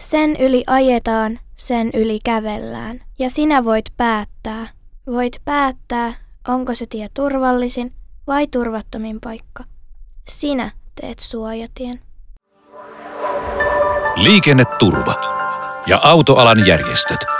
Sen yli ajetaan, sen yli kävellään. Ja sinä voit päättää. Voit päättää, onko se tie turvallisin vai turvattomin paikka. Sinä teet suojatien. Liikenneturva ja autoalan järjestöt –